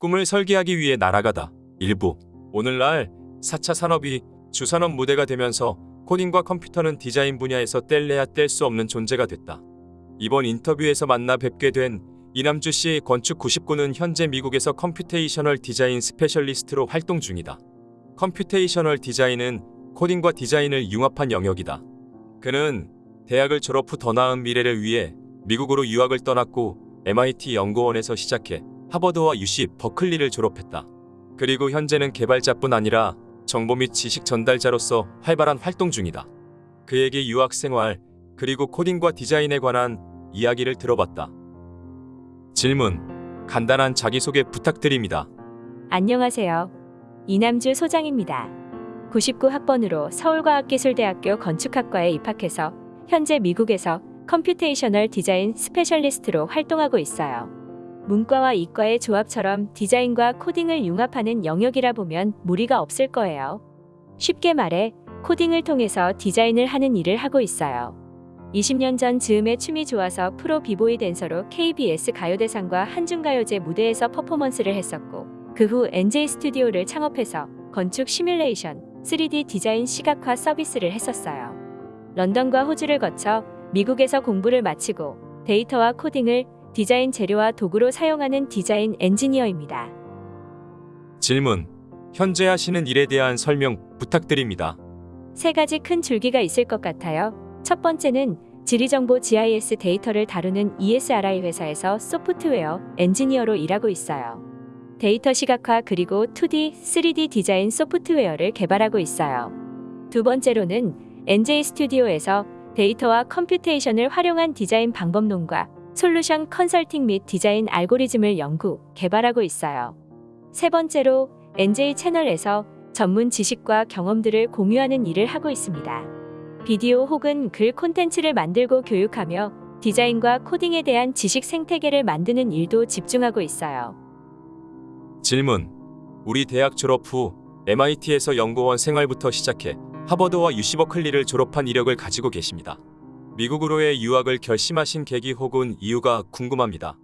꿈을 설계하기 위해 날아가다. 일부. 오늘날 4차 산업이 주산업 무대가 되면서 코딩과 컴퓨터는 디자인 분야에서 뗄래야 뗄 수 없는 존재가 됐다. 이번 인터뷰에서 만나 뵙게 된 이남주 씨 건축 99는 현재 미국에서 computational design specialist로 활동 중이다. computational design은 코딩과 디자인을 융합한 영역이다. 그는 대학을 졸업 후 더 나은 미래를 위해 미국으로 유학을 떠났고 MIT 연구원에서 시작해 하버드와 UC 버클리를 졸업했다. 그리고 현재는 개발자뿐 아니라 정보 및 지식 전달자로서 활발한 활동 중이다. 그에게 유학 생활 그리고 코딩과 디자인에 관한 이야기를 들어봤다. 질문. 간단한 자기소개 부탁드립니다. 안녕하세요. 이남주 소장입니다. 99학번으로 서울과학기술대학교 건축학과에 입학해서 현재 미국에서 computational design specialist로 활동하고 있어요. 문과와 이과의 조합처럼 디자인과 코딩을 융합하는 영역이라 보면 무리가 없을 거예요. 쉽게 말해 코딩을 통해서 디자인을 하는 일을 하고 있어요. 20년 전 즈음에 춤이 좋아서 프로 비보이 댄서로 KBS 가요대상과 한중가요제 무대에서 퍼포먼스를 했었고 그 후 NJ 스튜디오를 창업해서 건축 시뮬레이션, 3D 디자인 시각화 서비스를 했었어요. 런던과 호주를 거쳐 미국에서 공부를 마치고 데이터와 코딩을 디자인 재료와 도구로 사용하는 디자인 엔지니어입니다. 질문. 현재 하시는 일에 대한 설명 부탁드립니다. 세 가지 큰 줄기가 있을 것 같아요. 첫 번째는 지리정보 GIS 데이터를 다루는 ESRI 회사에서 소프트웨어 엔지니어로 일하고 있어요. 데이터 시각화 그리고 2D, 3D 디자인 소프트웨어를 개발하고 있어요. 두 번째로는 NJ 스튜디오에서 데이터와 computation을 활용한 디자인 방법론과 솔루션 컨설팅 및 디자인 알고리즘을 연구, 개발하고 있어요. 세 번째로 NJ 채널에서 전문 지식과 경험들을 공유하는 일을 하고 있습니다. 비디오 혹은 글 콘텐츠를 만들고 교육하며 디자인과 코딩에 대한 지식 생태계를 만드는 일도 집중하고 있어요. 질문. 우리 대학 졸업 후 MIT에서 연구원 생활부터 시작해 하버드와 UC 버클리를 졸업한 이력을 가지고 계십니다. 미국으로의 유학을 결심하신 계기 혹은 이유가 궁금합니다.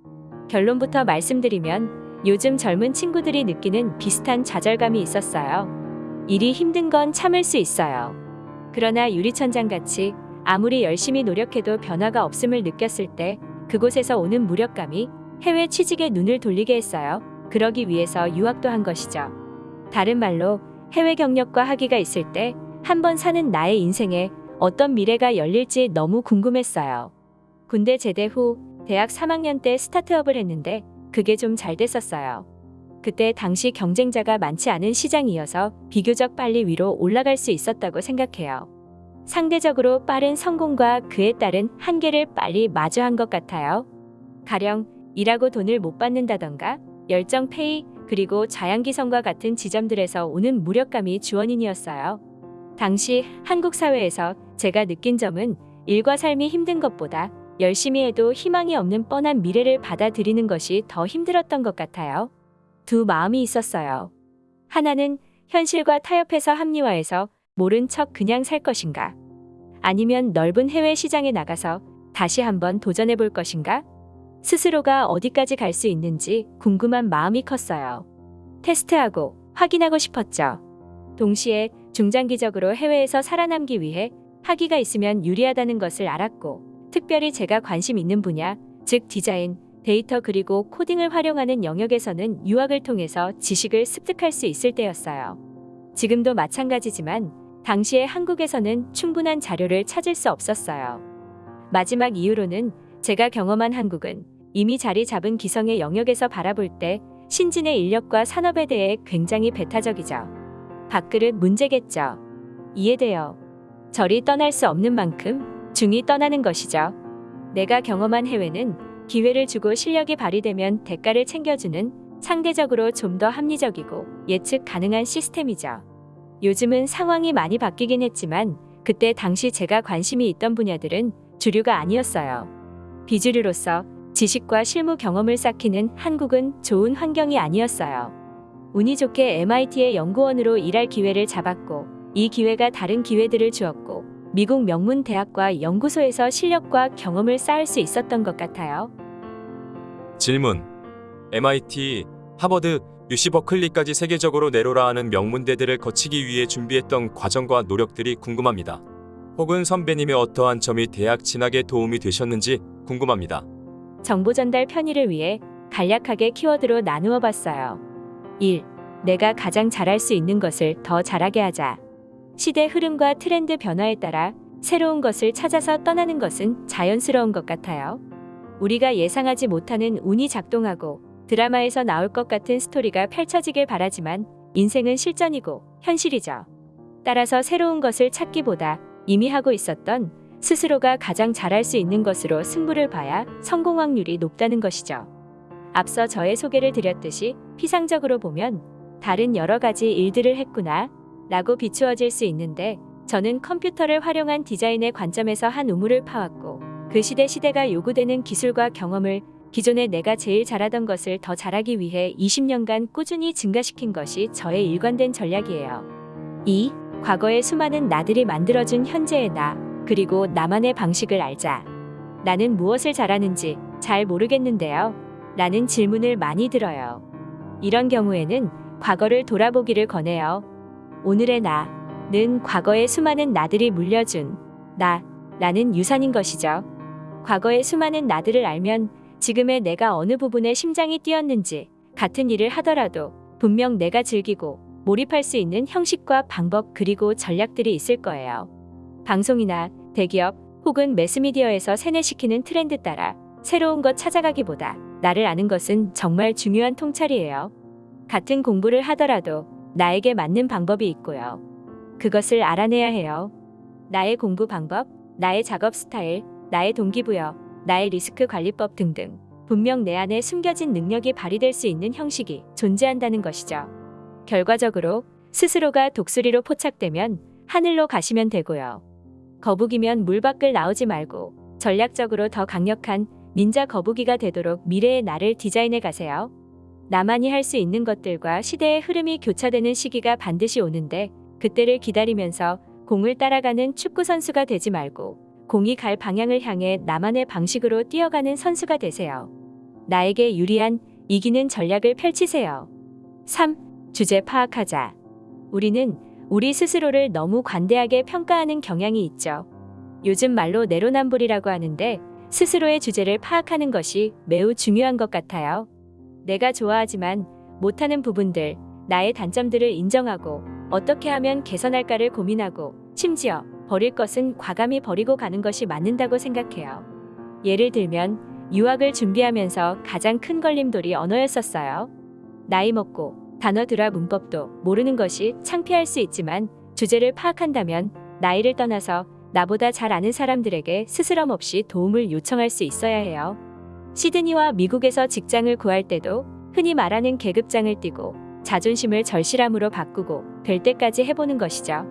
결론부터 말씀드리면 요즘 젊은 친구들이 느끼는 비슷한 좌절감이 있었어요. 일이 힘든 건 참을 수 있어요. 그러나 유리천장 같이 아무리 열심히 노력해도 변화가 없음을 느꼈을 때 그곳에서 오는 무력감이 해외 취직에 눈을 돌리게 했어요. 그러기 위해서 유학도 한 것이죠. 다른 말로 해외 경력과 학위가 있을 때 한 번 사는 나의 인생에 어떤 미래가 열릴지 너무 궁금했어요. 군대 제대 후 대학 3학년 때 스타트업을 했는데 그게 좀 잘 됐었어요. 그때 당시 경쟁자가 많지 않은 시장이어서 비교적 빨리 위로 올라갈 수 있었다고 생각해요. 상대적으로 빠른 성공과 그에 따른 한계를 빨리 마주한 것 같아요. 가령 일하고 돈을 못 받는다던가 열정 페이 그리고 자양기성과 같은 지점들에서 오는 무력감이 주원인이었어요. 당시 한국 사회에서 제가 느낀 점은 일과 삶이 힘든 것보다 열심히 해도 희망이 없는 뻔한 미래를 받아들이는 것이 더 힘들었던 것 같아요. 두 마음이 있었어요. 하나는 현실과 타협해서 합리화해서 모른 척 그냥 살 것인가? 아니면 넓은 해외 시장에 나가서 다시 한번 도전해 볼 것인가? 스스로가 어디까지 갈 수 있는지 궁금한 마음이 컸어요. 테스트하고 확인하고 싶었죠. 동시에 중장기적으로 해외에서 살아남기 위해 학위가 있으면 유리하다는 것을 알았고 특별히 제가 관심 있는 분야, 즉 디자인, 데이터 그리고 코딩을 활용하는 영역에서는 유학을 통해서 지식을 습득할 수 있을 때였어요. 지금도 마찬가지지만 당시에 한국에서는 충분한 자료를 찾을 수 없었어요. 마지막 이유로는 제가 경험한 한국은 이미 자리 잡은 기성의 영역에서 바라볼 때 신진의 인력과 산업에 대해 굉장히 배타적이죠. 밥그릇 문제겠죠. 이해돼요. 저리 떠날 수 없는 만큼 중이 떠나는 것이죠. 내가 경험한 해외는 기회를 주고 실력이 발휘되면 대가를 챙겨주는 상대적으로 좀 더 합리적이고 예측 가능한 시스템이죠. 요즘은 상황이 많이 바뀌긴 했지만 그때 당시 제가 관심이 있던 분야들은 주류가 아니었어요. 비주류로서 지식과 실무 경험을 쌓기는 한국은 좋은 환경이 아니었어요. 운이 좋게 MIT의 연구원으로 일할 기회를 잡았고 이 기회가 다른 기회들을 주었고 미국 명문 대학과 연구소에서 실력과 경험을 쌓을 수 있었던 것 같아요. 질문. MIT 하버드, UC 버클리까지 세계적으로 내로라하는 명문대들을 거치기 위해 준비했던 과정과 노력들이 궁금합니다. 혹은 선배님의 어떠한 점이 대학 진학에 도움이 되셨는지 궁금합니다. 정보 전달 편의를 위해 간략하게 키워드로 나누어 봤어요. 1. 내가 가장 잘할 수 있는 것을 더 잘하게 하자. 시대 흐름과 트렌드 변화에 따라 새로운 것을 찾아서 떠나는 것은 자연스러운 것 같아요. 우리가 예상하지 못하는 운이 작동하고 드라마에서 나올 것 같은 스토리가 펼쳐지길 바라지만 인생은 실전이고 현실이죠. 따라서 새로운 것을 찾기보다 이미 하고 있었던 스스로가 가장 잘할 수 있는 것으로 승부를 봐야 성공 확률이 높다는 것이죠. 앞서 저의 소개를 드렸듯이 피상적으로 보면 다른 여러 가지 일들을 했구나 라고 비추어질 수 있는데 저는 컴퓨터를 활용한 디자인의 관점에서 한 우물을 파왔고 그 시대 시대가 요구되는 기술과 경험을 기존에 내가 제일 잘하던 것을 더 잘하기 위해 20년간 꾸준히 증가시킨 것이 저의 일관된 전략이에요. 2. 과거의 수많은 나들이 만들어준 현재의 나 그리고 나만의 방식을 알자. 나는 무엇을 잘하는지 잘 모르겠는데요. 라는 질문을 많이 들어요. 이런 경우에는 과거를 돌아보기를 권해요. 오늘의 나는 과거의 수많은 나들이 물려준 나 라는 유산인 것이죠. 과거의 수많은 나들을 알면 지금의 내가 어느 부분에 심장이 뛰었는지 같은 일을 하더라도 분명 내가 즐기고 몰입할 수 있는 형식과 방법 그리고 전략들이 있을 거예요. 방송이나 대기업 혹은 매스미디어에서 세뇌시키는 트렌드 따라 새로운 것 찾아가기보다 나를 아는 것은 정말 중요한 통찰이에요. 같은 공부를 하더라도 나에게 맞는 방법이 있고요. 그것을 알아내야 해요. 나의 공부 방법, 나의 작업 스타일, 나의 동기부여, 나의 리스크 관리법 등등. 분명 내 안에 숨겨진 능력이 발휘될 수 있는 형식이 존재한다는 것이죠. 결과적으로 스스로가 독수리로 포착되면 하늘로 가시면 되고요. 거북이면 물 밖을 나오지 말고 전략적으로 더 강력한 닌자 거북이가 되도록 미래의 나를 디자인해 가세요. 나만이 할 수 있는 것들과 시대의 흐름이 교차되는 시기가 반드시 오는데 그때를 기다리면서 공을 따라가는 축구 선수가 되지 말고 공이 갈 방향을 향해 나만의 방식으로 뛰어가는 선수가 되세요. 나에게 유리한 이기는 전략을 펼치세요. 3. 주제 파악하자. 우리는 우리 스스로를 너무 관대하게 평가하는 경향이 있죠. 요즘 말로 내로남불이라고 하는데 스스로의 주제를 파악하는 것이 매우 중요한 것 같아요. 내가 좋아하지만 못하는 부분들, 나의 단점들을 인정하고 어떻게 하면 개선할까를 고민하고 심지어 버릴 것은 과감히 버리고 가는 것이 맞는다고 생각해요. 예를 들면 유학을 준비하면서 가장 큰 걸림돌이 언어였었어요. 나이 먹고 단어 들아 문법도 모르는 것이 창피할 수 있지만 주제를 파악한다면 나이를 떠나서 나보다 잘 아는 사람들에게 스스럼 없이 도움을 요청할 수 있어야 해요. 시드니와 미국에서 직장을 구할 때도 흔히 말하는 계급장을 띄고 자존심을 절실함으로 바꾸고 될 때까지 해보는 것이죠.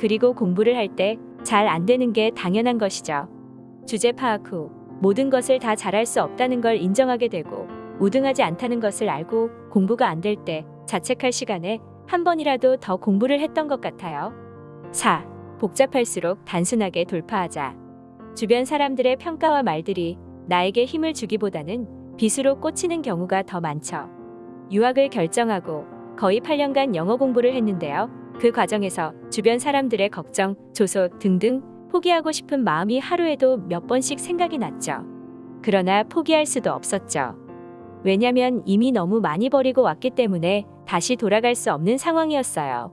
그리고 공부를 할 때 잘 안 되는 게 당연한 것이죠. 주제 파악 후 모든 것을 다 잘할 수 없다는 걸 인정하게 되고 우등하지 않다는 것을 알고 공부가 안 될 때 자책할 시간에 한 번이라도 더 공부를 했던 것 같아요. 4. 복잡할수록 단순하게 돌파하자. 주변 사람들의 평가와 말들이 나에게 힘을 주기보다는 빗으로 꽂히는 경우가 더 많죠. 유학을 결정하고 거의 8년간 영어 공부를 했는데요. 그 과정에서 주변 사람들의 걱정, 조소 등등 포기하고 싶은 마음이 하루에도 몇 번씩 생각이 났죠. 그러나 포기할 수도 없었죠. 왜냐면 이미 너무 많이 버리고 왔기 때문에 다시 돌아갈 수 없는 상황이었어요.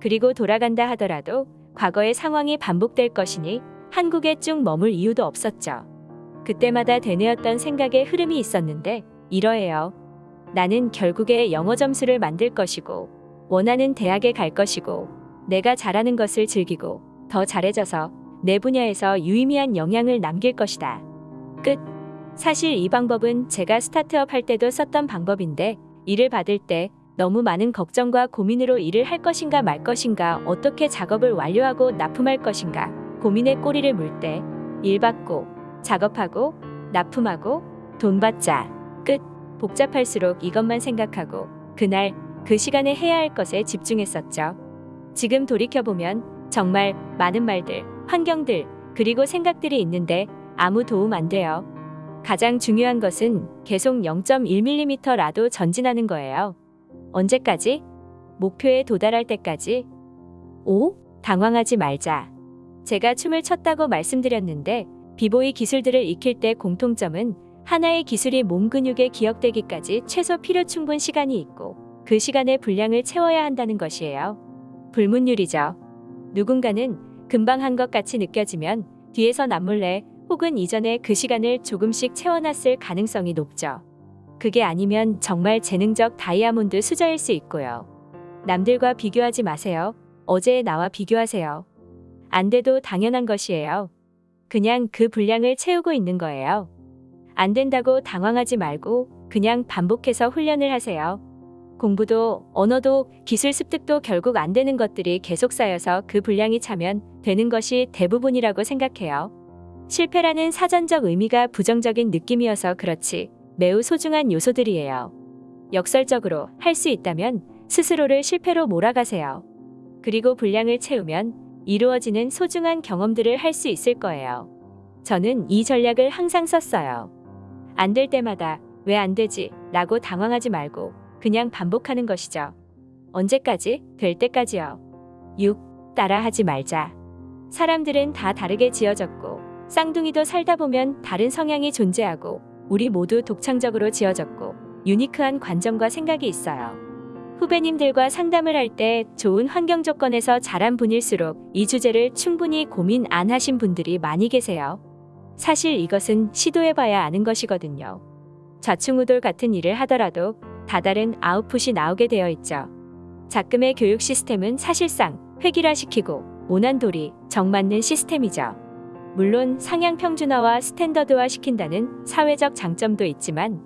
그리고 돌아간다 하더라도 과거의 상황이 반복될 것이니 한국에 쭉 머물 이유도 없었죠. 그때마다 되뇌었던 생각의 흐름이 있었는데 이러해요. 나는 결국에 영어 점수를 만들 것이고 원하는 대학에 갈 것이고 내가 잘하는 것을 즐기고 더 잘해져서 내 분야에서 유의미한 영향을 남길 것이다. 끝. 사실 이 방법은 제가 스타트업 할 때도 썼던 방법인데 일을 받을 때 너무 많은 걱정과 고민으로 일을 할 것인가 말 것인가 어떻게 작업을 완료하고 납품할 것인가 고민의 꼬리를 물 때 일 받고 작업하고 납품하고 돈 받자 끝 복잡할수록 이것만 생각하고 그날 그 시간에 해야 할 것에 집중했었죠. 지금 돌이켜보면 정말 많은 말들, 환경들, 그리고 생각들이 있는데 아무 도움 안 돼요. 가장 중요한 것은 계속 0.1mm라도 전진하는 거예요. 언제까지? 목표에 도달할 때까지? 오? 당황하지 말자. 제가 춤을 췄다고 말씀드렸는데 비보이 기술들을 익힐 때 공통점은 하나의 기술이 몸 근육에 기억되기까지 최소 필요 충분 시간이 있고 그 시간의 분량을 채워야 한다는 것이에요. 불문율이죠. 누군가는 금방 한 것 같이 느껴지면 뒤에서 남몰래 혹은 이전에 그 시간을 조금씩 채워놨을 가능성이 높죠. 그게 아니면 정말 재능적 다이아몬드 수저일 수 있고요. 남들과 비교하지 마세요. 어제의 나와 비교하세요. 안 돼도 당연한 것이에요. 그냥 그 분량을 채우고 있는 거예요. 안 된다고 당황하지 말고 그냥 반복해서 훈련을 하세요. 공부도 언어도 기술 습득도 결국 안 되는 것들이 계속 쌓여서 그 분량이 차면 되는 것이 대부분이라고 생각해요. 실패라는 사전적 의미가 부정적인 느낌이어서 그렇지 매우 소중한 요소들이에요. 역설적으로 할 수 있다면 스스로를 실패로 몰아가세요. 그리고 분량을 채우면 이루어지는 소중한 경험들을 할 수 있을 거예요. 저는 이 전략을 항상 썼어요. 안 될 때마다 왜 안 되지? 라고 당황하지 말고 그냥 반복하는 것이죠. 언제까지? 될 때까지요. 6. 따라하지 말자. 사람들은 다 다르게 지어졌고 쌍둥이도 살다 보면 다른 성향이 존재하고 우리 모두 독창적으로 지어졌고 유니크한 관점과 생각이 있어요. 후배님들과 상담을 할 때 좋은 환경 조건에서 자란 분일수록 이 주제를 충분히 고민 안 하신 분들이 많이 계세요. 사실 이것은 시도해봐야 아는 것이거든요. 좌충우돌 같은 일을 하더라도 다다른 아웃풋이 나오게 되어 있죠. 작금의 교육 시스템은 사실상 획일화시키고 모난돌이 정맞는 시스템이죠. 물론 상향 평준화와 스탠더드화 시킨다는 사회적 장점도 있지만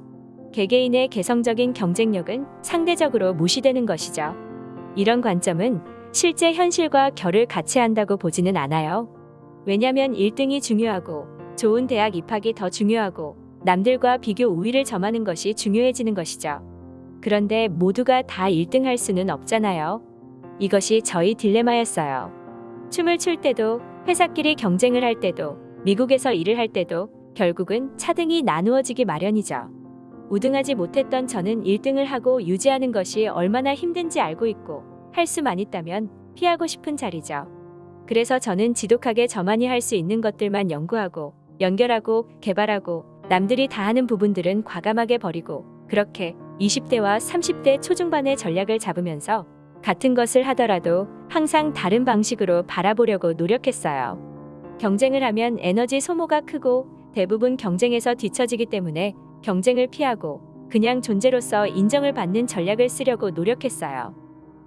개개인의 개성적인 경쟁력은 상대적으로 무시되는 것이죠. 이런 관점은 실제 현실과 결을 같이 한다고 보지는 않아요. 왜냐면 1등이 중요하고 좋은 대학 입학이 더 중요하고 남들과 비교 우위를 점하는 것이 중요해지는 것이죠. 그런데 모두가 다 1등 할 수는 없잖아요. 이것이 저희 딜레마였어요. 춤을 출 때도 회사끼리 경쟁을 할 때도 미국에서 일을 할 때도 결국은 차등이 나누어지기 마련이죠. 우등하지 못했던 저는 1등을 하고 유지하는 것이 얼마나 힘든지 알고 있고 할 수만 있다면 피하고 싶은 자리죠. 그래서 저는 지독하게 저만이 할 수 있는 것들만 연구하고 연결하고 개발하고 남들이 다 하는 부분들은 과감하게 버리고 그렇게 20대와 30대 초중반의 전략을 잡으면서 같은 것을 하더라도 항상 다른 방식으로 바라보려고 노력했어요. 경쟁을 하면 에너지 소모가 크고 대부분 경쟁에서 뒤처지기 때문에 경쟁을 피하고 그냥 존재로서 인정을 받는 전략을 쓰려고 노력했어요.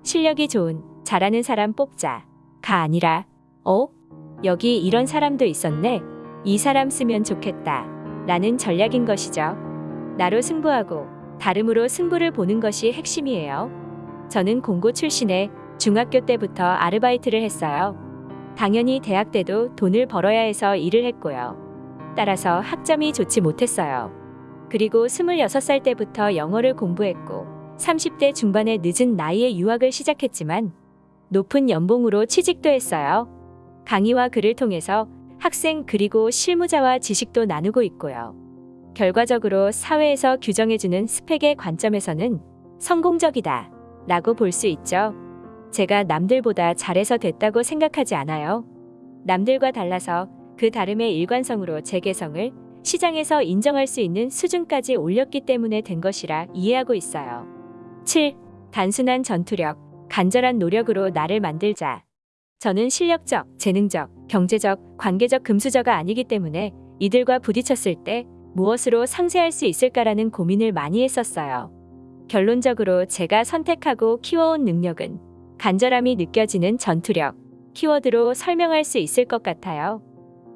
실력이 좋은, 잘하는 사람 뽑자. 가 아니라, 어? 여기 이런 사람도 있었네. 이 사람 쓰면 좋겠다. 라는 전략인 것이죠. 나로 승부하고 다름으로 승부를 보는 것이 핵심이에요. 저는 공고 출신에 중학교 때부터 아르바이트를 했어요. 당연히 대학 때도 돈을 벌어야 해서 일을 했고요. 따라서 학점이 좋지 못했어요. 그리고 26살 때부터 영어를 공부했고 30대 중반의 늦은 나이에 유학을 시작했지만 높은 연봉으로 취직도 했어요. 강의와 글을 통해서 학생 그리고 실무자와 지식도 나누고 있고요. 결과적으로 사회에서 규정해주는 스펙의 관점에서는 성공적이다 라고 볼 수 있죠. 제가 남들보다 잘해서 됐다고 생각하지 않아요. 남들과 달라서 그 다름의 일관성으로 제 개성을 시장에서 인정할 수 있는 수준까지 올렸기 때문에 된 것이라 이해하고 있어요. 7. 단순한 전투력, 간절한 노력으로 나를 만들자. 저는 실력적, 재능적, 경제적, 관계적 금수저가 아니기 때문에 이들과 부딪혔을 때 무엇으로 상쇄할 수 있을까라는 고민을 많이 했었어요. 결론적으로 제가 선택하고 키워온 능력은 간절함이 느껴지는 전투력, 키워드로 설명할 수 있을 것 같아요.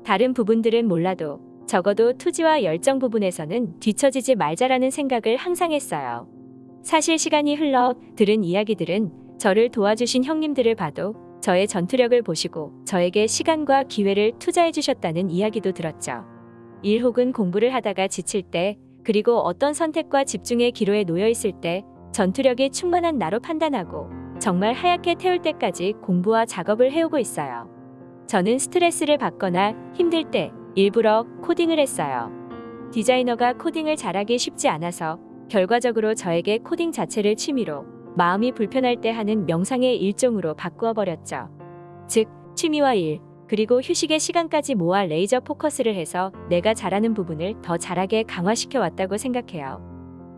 다른 부분들은 몰라도 적어도 투지와 열정 부분에서는 뒤처지지 말자라는 생각을 항상 했어요. 사실 시간이 흘러 들은 이야기들은 저를 도와주신 형님들을 봐도 저의 전투력을 보시고 저에게 시간과 기회를 투자해 주셨다는 이야기도 들었죠. 일 혹은 공부를 하다가 지칠 때 그리고 어떤 선택과 집중의 기로에 놓여 있을 때 전투력이 충만한 나로 판단하고 정말 하얗게 태울 때까지 공부와 작업을 해오고 있어요. 저는 스트레스를 받거나 힘들 때 일부러 코딩을 했어요. 디자이너가 코딩을 잘하기 쉽지 않아서 결과적으로 저에게 코딩 자체를 취미로 마음이 불편할 때 하는 명상의 일종으로 바꾸어 버렸죠. 즉, 취미와 일, 그리고 휴식의 시간까지 모아 레이저 포커스를 해서 내가 잘하는 부분을 더 잘하게 강화시켜 왔다고 생각해요.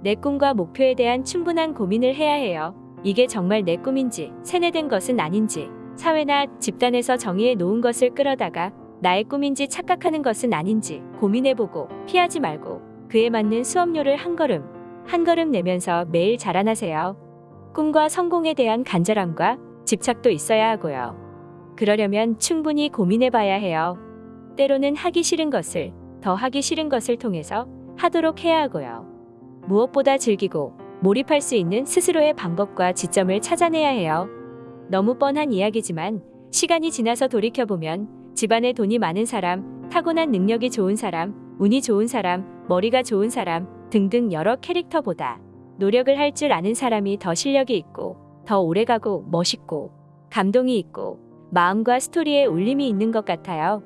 내 꿈과 목표에 대한 충분한 고민을 해야 해요. 이게 정말 내 꿈인지, 세뇌된 것은 아닌지, 사회나 집단에서 정의해 놓은 것을 끌어다가 나의 꿈인지 착각하는 것은 아닌지 고민해보고 피하지 말고 그에 맞는 수업료를 한 걸음, 한 걸음 내면서 매일 자라나세요. 꿈과 성공에 대한 간절함과 집착도 있어야 하고요. 그러려면 충분히 고민해봐야 해요. 때로는 하기 싫은 것을 더 하기 싫은 것을 통해서 하도록 해야 하고요. 무엇보다 즐기고 몰입할 수 있는 스스로의 방법과 지점을 찾아내야 해요. 너무 뻔한 이야기지만 시간이 지나서 돌이켜보면 집안에 돈이 많은 사람, 타고난 능력이 좋은 사람, 운이 좋은 사람, 머리가 좋은 사람 등등 여러 캐릭터보다 노력을 할 줄 아는 사람이 더 실력이 있고 더 오래가고 멋있고 감동이 있고 마음과 스토리에 울림이 있는 것 같아요.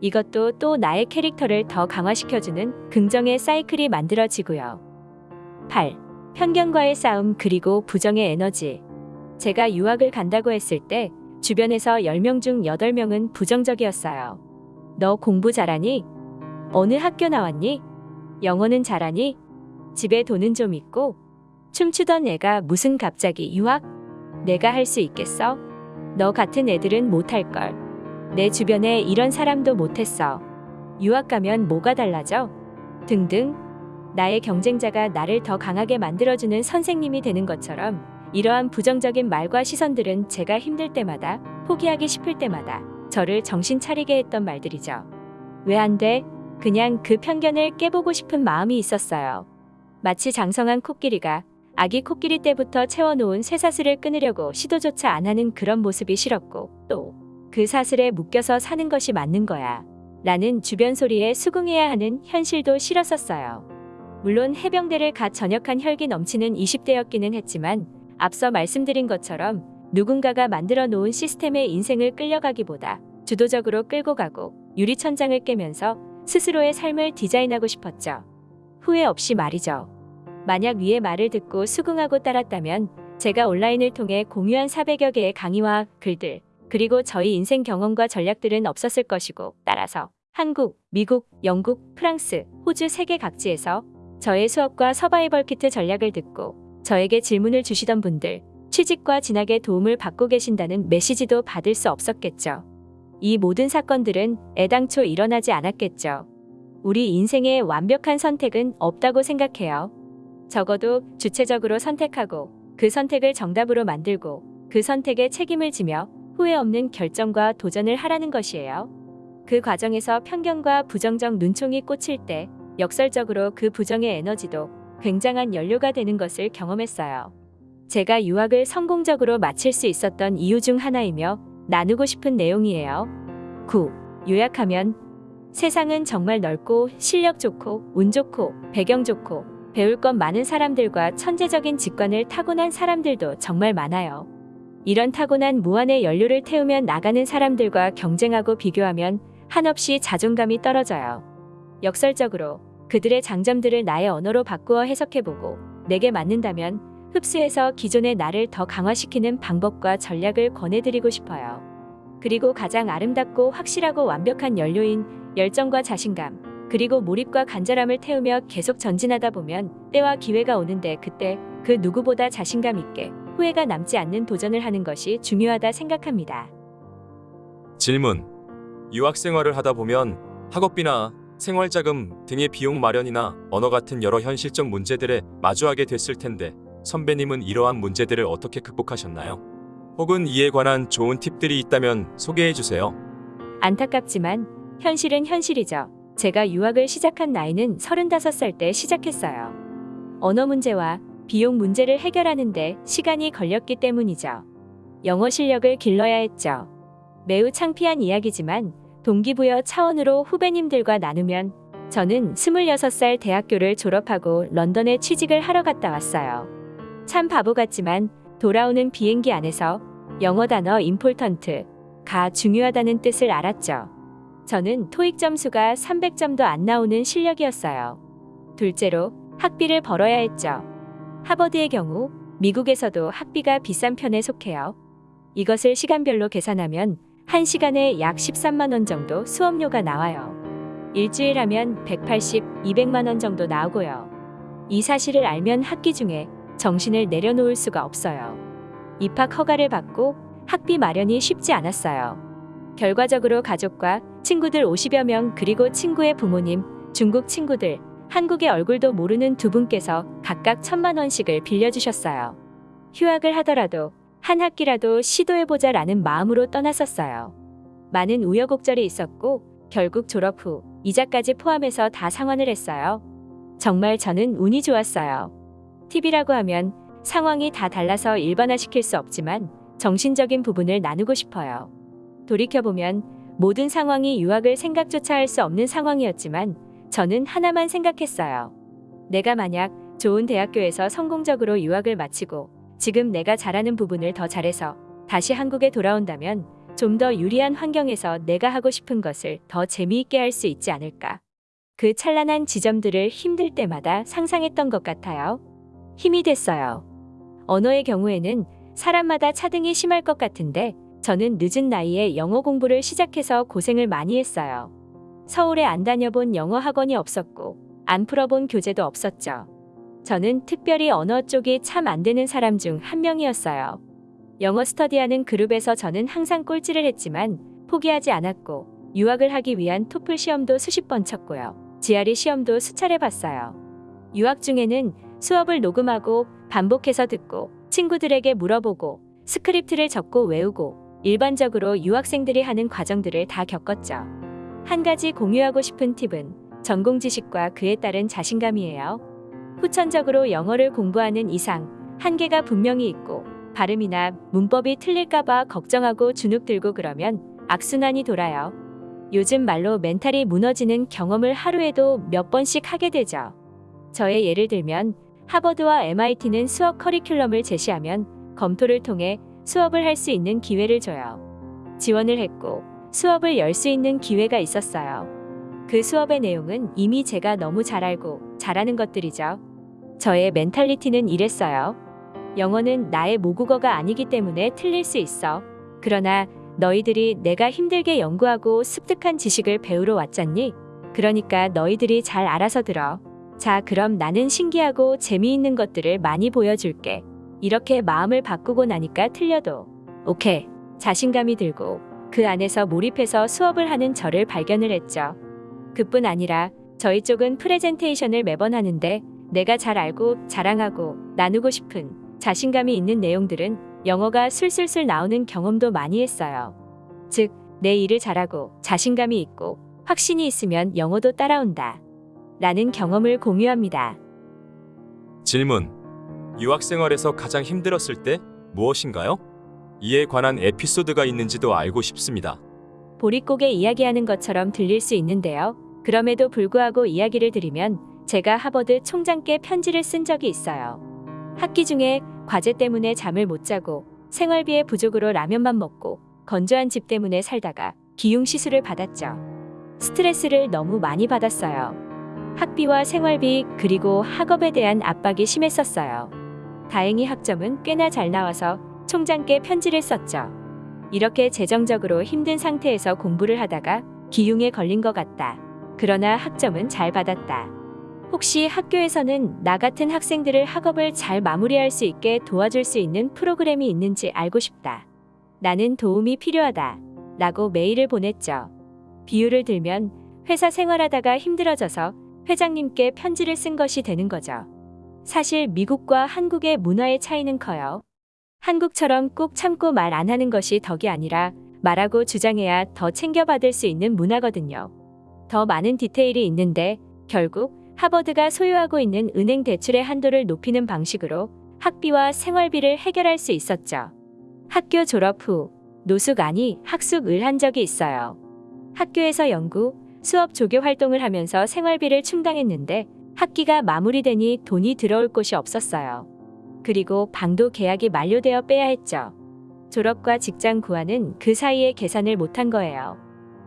이것도 또 나의 캐릭터를 더 강화시켜주는 긍정의 사이클이 만들어지고요. 8. 편견과의 싸움 그리고 부정의 에너지. 제가 유학을 간다고 했을 때 주변에서 10명 중 8명은 부정적이었어요. 너 공부 잘하니? 어느 학교 나왔니? 영어는 잘하니? 집에 돈은 좀 있고? 춤추던 애가 무슨 갑자기 유학? 내가 할 수 있겠어? 너 같은 애들은 못할걸. 내 주변에 이런 사람도 못했어. 유학 가면 뭐가 달라져? 등등. 나의 경쟁자가 나를 더 강하게 만들어주는 선생님이 되는 것처럼 이러한 부정적인 말과 시선들은 제가 힘들 때마다 포기하기 싶을 때마다 저를 정신 차리게 했던 말들이죠. 왜 안 돼? 그냥 그 편견을 깨보고 싶은 마음이 있었어요. 마치 장성한 코끼리가 아기 코끼리 때부터 채워놓은 쇠사슬을 끊으려고 시도조차 안 하는 그런 모습이 싫었고 또 그 사슬에 묶여서 사는 것이 맞는 거야. 라는 주변 소리에 수긍해야 하는 현실도 싫었었어요. 물론 해병대를 갓 전역한 혈기 넘치는 20대였기는 했지만 앞서 말씀드린 것처럼 누군가가 만들어 놓은 시스템의 인생을 끌려가기보다 주도적으로 끌고 가고 유리천장을 깨면서 스스로의 삶을 디자인하고 싶었죠. 후회 없이 말이죠. 만약 위의 말을 듣고 수긍하고 따랐다면 제가 온라인을 통해 공유한 400여 개의 강의와 글들, 그리고 저희 인생 경험과 전략들은 없었을 것이고 따라서 한국, 미국, 영국, 프랑스, 호주 세계 각지에서 저의 수업과 서바이벌 키트 전략을 듣고 저에게 질문을 주시던 분들, 취직과 진학에 도움을 받고 계신다는 메시지도 받을 수 없었겠죠. 이 모든 사건들은 애당초 일어나지 않았겠죠. 우리 인생에 완벽한 선택은 없다고 생각해요. 적어도 주체적으로 선택하고 그 선택을 정답으로 만들고 그 선택에 책임을 지며 후회 없는 결정과 도전을 하라는 것이에요. 그 과정에서 편견과 부정적 눈총이 꽂힐 때 역설적으로 그 부정의 에너지도 굉장한 연료가 되는 것을 경험했어요. 제가 유학을 성공적으로 마칠 수 있었던 이유 중 하나이며 나누고 싶은 내용이에요. 9. 요약하면 세상은 정말 넓고 실력 좋고 운 좋고 배경 좋고 배울 것 많은 사람들과 천재적인 직관을 타고난 사람들도 정말 많아요. 이런 타고난 무한의 연료를 태우며 나가는 사람들과 경쟁하고 비교하면 한없이 자존감이 떨어져요. 역설적으로 그들의 장점들을 나의 언어로 바꾸어 해석해보고 내게 맞는다면 흡수해서 기존의 나를 더 강화시키는 방법과 전략을 권해드리고 싶어요. 그리고 가장 아름답고 확실하고 완벽한 연료인 열정과 자신감, 그리고 몰입과 간절함을 태우며 계속 전진하다 보면 때와 기회가 오는데 그때 그 누구보다 자신감 있게 후회가 남지 않는 도전을 하는 것이 중요하다 생각합니다. 질문. 유학 생활을 하다 보면 학업비나 생활자금 등의 비용 마련이나 언어 같은 여러 현실적 문제들에 마주하게 됐을 텐데 선배님은 이러한 문제들을 어떻게 극복하셨나요? 혹은 이에 관한 좋은 팁들이 있다면 소개해 주세요. 안타깝지만 현실은 현실이죠. 제가 유학을 시작한 나이는 35살 때 시작했어요. 언어 문제와 비용 문제를 해결하는데 시간이 걸렸기 때문이죠. 영어 실력을 길러야 했죠. 매우 창피한 이야기지만 동기부여 차원으로 후배님들과 나누면 저는 26살 대학교를 졸업하고 런던에 취직을 하러 갔다 왔어요. 참 바보 같지만 돌아오는 비행기 안에서 영어 단어 임폴턴트 가 중요하다는 뜻을 알았죠. 저는 토익 점수가 300점도 안 나오는 실력이었어요. 둘째로 학비를 벌어야 했죠. 하버드의 경우 미국에서도 학비가 비싼 편에 속해요. 이것을 시간별로 계산하면 1시간에 약 13만 원 정도 수업료가 나와요. 일주일 하면 180, 200만 원 정도 나오고요. 이 사실을 알면 학기 중에 정신을 내려놓을 수가 없어요. 입학 허가를 받고 학비 마련이 쉽지 않았어요. 결과적으로 가족과 친구들 50여 명 그리고 친구의 부모님, 중국 친구들, 한국의 얼굴도 모르는 두 분께서 각각 천만 원씩을 빌려주셨어요. 휴학을 하더라도 한 학기라도 시도해보자 라는 마음으로 떠났었어요. 많은 우여곡절이 있었고 결국 졸업 후 이자까지 포함해서 다 상환을 했어요. 정말 저는 운이 좋았어요. TV라고 하면 상황이 다 달라서 일반화시킬 수 없지만 정신적인 부분을 나누고 싶어요. 돌이켜보면 모든 상황이 유학을 생각조차 할 수 없는 상황이었지만 저는 하나만 생각했어요. 내가 만약 좋은 대학교에서 성공적으로 유학을 마치고 지금 내가 잘하는 부분을 더 잘해서 다시 한국에 돌아온다면 좀 더 유리한 환경에서 내가 하고 싶은 것을 더 재미있게 할 수 있지 않을까. 그 찬란한 지점들을 힘들 때마다 상상했던 것 같아요. 힘이 됐어요. 언어의 경우에는 사람마다 차등이 심할 것 같은데 저는 늦은 나이에 영어 공부를 시작해서 고생을 많이 했어요. 서울에 안 다녀본 영어 학원이 없었고 안 풀어본 교재도 없었죠. 저는 특별히 언어 쪽이 참 안 되는 사람 중 한 명이었어요. 영어 스터디하는 그룹에서 저는 항상 꼴찌를 했지만 포기하지 않았고 유학을 하기 위한 토플 시험도 수십 번 쳤고요. GRE 시험도 수차례 봤어요. 유학 중에는 수업을 녹음하고 반복해서 듣고 친구들에게 물어보고 스크립트를 적고 외우고 일반적으로 유학생들이 하는 과정들을 다 겪었죠. 한 가지 공유하고 싶은 팁은 전공 지식과 그에 따른 자신감이에요. 후천적으로 영어를 공부하는 이상 한계가 분명히 있고 발음이나 문법이 틀릴까봐 걱정하고 주눅 들고 그러면 악순환이 돌아요. 요즘 말로 멘탈이 무너지는 경험을 하루에도 몇 번씩 하게 되죠. 저의 예를 들면 하버드와 MIT는 수업 커리큘럼을 제시하면 검토를 통해 수업을 할 수 있는 기회를 줘요. 지원을 했고 수업을 열 수 있는 기회가 있었어요. 그 수업의 내용은 이미 제가 너무 잘 알고 잘하는 것들이죠. 저의 멘탈리티는 이랬어요. 영어는 나의 모국어가 아니기 때문에 틀릴 수 있어. 그러나 너희들이 내가 힘들게 연구하고 습득한 지식을 배우러 왔잖니? 그러니까 너희들이 잘 알아서 들어. 자, 그럼 나는 신기하고 재미있는 것들을 많이 보여줄게. 이렇게 마음을 바꾸고 나니까 틀려도 오케이. 자신감이 들고 그 안에서 몰입해서 수업을 하는 저를 발견을 했죠. 그뿐 아니라 저희 쪽은 프레젠테이션을 매번 하는데 내가 잘 알고 자랑하고 나누고 싶은 자신감이 있는 내용들은 영어가 술술술 나오는 경험도 많이 했어요. 즉, 내 일을 잘하고 자신감이 있고 확신이 있으면 영어도 따라온다. 라는 경험을 공유합니다. 질문. 유학 생활에서 가장 힘들었을 때 무엇인가요? 이에 관한 에피소드가 있는지도 알고 싶습니다. 보릿고개 이야기하는 것처럼 들릴 수 있는데요. 그럼에도 불구하고 이야기를 드리면 제가 하버드 총장께 편지를 쓴 적이 있어요. 학기 중에 과제 때문에 잠을 못 자고 생활비의 부족으로 라면만 먹고 건조한 집 때문에 살다가 기흉 시술을 받았죠. 스트레스를 너무 많이 받았어요. 학비와 생활비 그리고 학업에 대한 압박이 심했었어요. 다행히 학점은 꽤나 잘 나와서 총장께 편지를 썼죠. 이렇게 재정적으로 힘든 상태에서 공부를 하다가 기흉에 걸린 것 같다. 그러나 학점은 잘 받았다. 혹시 학교에서는 나 같은 학생들을 학업을 잘 마무리할 수 있게 도와줄 수 있는 프로그램이 있는지 알고 싶다. 나는 도움이 필요하다. 라고 메일을 보냈죠. 비유를 들면 회사 생활하다가 힘들어져서 회장님께 편지를 쓴 것이 되는 거죠. 사실 미국과 한국의 문화의 차이는 커요. 한국처럼 꼭 참고 말 안 하는 것이 덕이 아니라 말하고 주장해야 더 챙겨받을 수 있는 문화거든요. 더 많은 디테일이 있는데 결국 하버드가 소유하고 있는 은행 대출의 한도를 높이는 방식으로 학비와 생활비를 해결할 수 있었죠. 학교 졸업 후 노숙 아니 학숙을 한 적이 있어요. 학교에서 연구, 수업 조교 활동을 하면서 생활비를 충당했는데 학기가 마무리되니 돈이 들어올 곳이 없었어요. 그리고 방도 계약이 만료되어 빼야 했죠. 졸업과 직장 구하는 그 사이에 계산을 못한 거예요.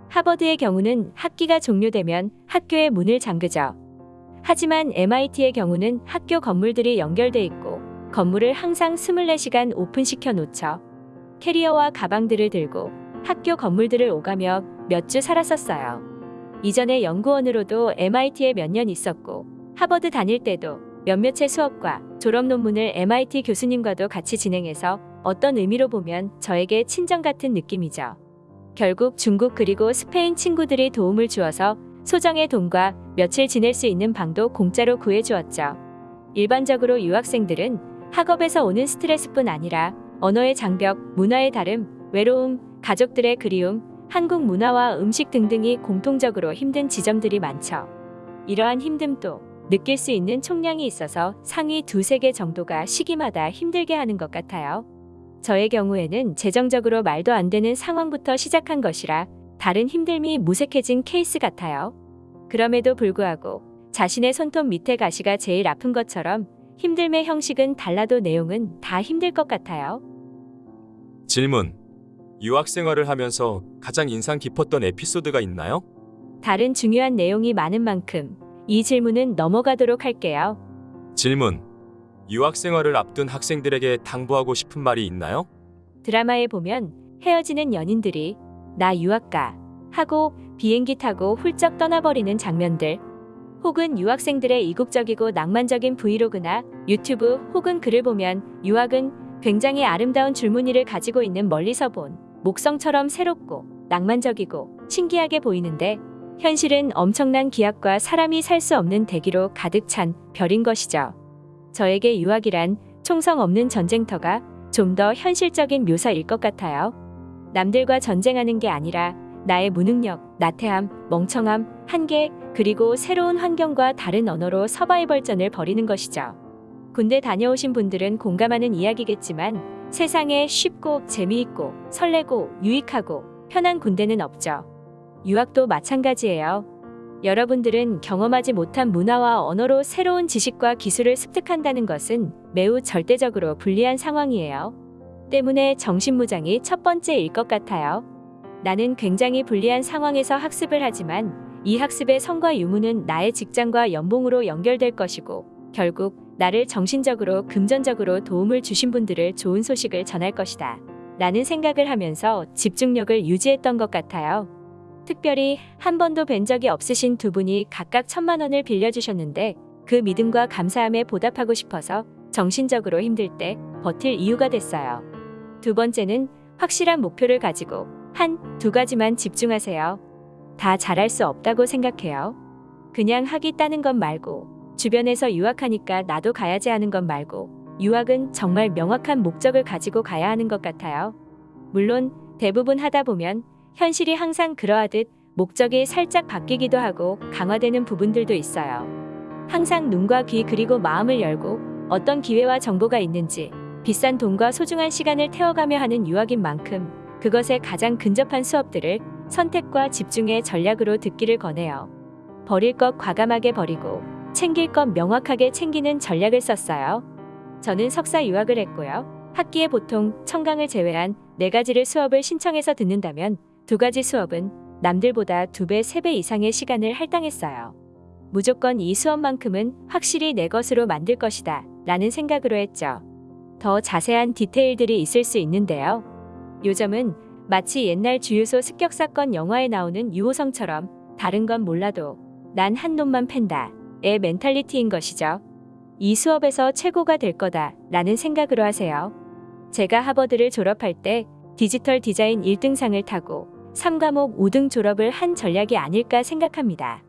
하버드의 경우는 학기가 종료되면 학교의 문을 잠그죠. 하지만 MIT의 경우는 학교 건물들이 연결돼 있고 건물을 항상 24시간 오픈시켜 놓죠. 캐리어와 가방들을 들고 학교 건물들을 오가며 몇 주 살았었어요. 이전에 연구원으로도 MIT에 몇 년 있었고 하버드 다닐 때도 몇몇의 수업과 졸업 논문을 MIT 교수님과도 같이 진행해서 어떤 의미로 보면 저에게 친정 같은 느낌이죠. 결국 중국 그리고 스페인 친구들이 도움을 주어서 소정의 돈과 며칠 지낼 수 있는 방도 공짜로 구해주었죠. 일반적으로 유학생들은 학업에서 오는 스트레스뿐 아니라 언어의 장벽, 문화의 다름, 외로움, 가족들의 그리움, 한국 문화와 음식 등등이 공통적으로 힘든 지점들이 많죠. 이러한 힘듦도 느낄 수 있는 총량이 있어서 상위 두세 개 정도가 시기마다 힘들게 하는 것 같아요. 저의 경우에는 재정적으로 말도 안 되는 상황부터 시작한 것이라 다른 힘듦이 무색해진 케이스 같아요. 그럼에도 불구하고 자신의 손톱 밑에 가시가 제일 아픈 것처럼 힘듦의 형식은 달라도 내용은 다 힘들 것 같아요. 질문. 유학 생활을 하면서 가장 인상 깊었던 에피소드가 있나요? 다른 중요한 내용이 많은 만큼 이 질문은 넘어가도록 할게요. 질문. 유학 생활을 앞둔 학생들에게 당부하고 싶은 말이 있나요? 드라마에 보면 헤어지는 연인들이 나 유학 가 하고 비행기 타고 훌쩍 떠나버리는 장면들 혹은 유학생들의 이국적이고 낭만적인 브이로그나 유튜브 혹은 글을 보면 유학은 굉장히 아름다운 줄무늬를 가지고 있는 멀리서 본 목성처럼 새롭고 낭만적이고 신기하게 보이는데 현실은 엄청난 기압과 사람이 살 수 없는 대기로 가득 찬 별인 것이죠. 저에게 유학이란 총성 없는 전쟁터가 좀 더 현실적인 묘사일 것 같아요. 남들과 전쟁하는 게 아니라 나의 무능력, 나태함, 멍청함, 한계, 그리고 새로운 환경과 다른 언어로 서바이벌전을 벌이는 것이죠. 군대 다녀오신 분들은 공감하는 이야기겠지만 세상에 쉽고 재미있고 설레고 유익하고 편한 군대는 없죠. 유학도 마찬가지예요. 여러분들은 경험하지 못한 문화와 언어로 새로운 지식과 기술을 습득한다는 것은 매우 절대적으로 불리한 상황이에요. 때문에 정신무장이 첫 번째일 것 같아요. 나는 굉장히 불리한 상황에서 학습을 하지만 이 학습의 성과 유무는 나의 직장과 연봉으로 연결될 것이고 결국 나를 정신적으로 금전적으로 도움을 주신 분들을 좋은 소식을 전할 것이다. 라는 생각을 하면서 집중력을 유지했던 것 같아요. 특별히 한 번도 뵌 적이 없으신 두 분이 각각 천만 원을 빌려주셨는데 그 믿음과 감사함에 보답하고 싶어서 정신적으로 힘들 때 버틸 이유가 됐어요. 두 번째는 확실한 목표를 가지고 한 두 가지만 집중하세요. 다 잘할 수 없다고 생각해요. 그냥 하기 따는 것 말고 주변에서 유학하니까 나도 가야지 하는 것 말고 유학은 정말 명확한 목적을 가지고 가야 하는 것 같아요. 물론 대부분 하다 보면 현실이 항상 그러하듯 목적이 살짝 바뀌기도 하고 강화되는 부분들도 있어요. 항상 눈과 귀 그리고 마음을 열고 어떤 기회와 정보가 있는지 비싼 돈과 소중한 시간을 태워가며 하는 유학인 만큼 그것에 가장 근접한 수업들을 선택과 집중의 전략으로 듣기를 권해요. 버릴 것 과감하게 버리고 챙길 것 명확하게 챙기는 전략을 썼어요. 저는 석사 유학을 했고요. 학기에 보통 청강을 제외한 네 가지를 수업을 신청해서 듣는다면 두 가지 수업은 남들보다 두 배, 세배 이상의 시간을 할당했어요. 무조건 이 수업만큼은 확실히 내 것으로 만들 것이다 라는 생각으로 했죠. 더 자세한 디테일들이 있을 수 있는데요. 요점은 마치 옛날 주유소 습격 사건 영화에 나오는 유호성처럼 다른 건 몰라도 난 한 놈만 팬다 의 mentality인 것이죠. 이 수업에서 최고가 될 거다 라는 생각으로 하세요. 제가 하버드를 졸업할 때 디지털 디자인 1등상을 타고 전 과목 우등 졸업을 한 전략이 아닐까 생각합니다.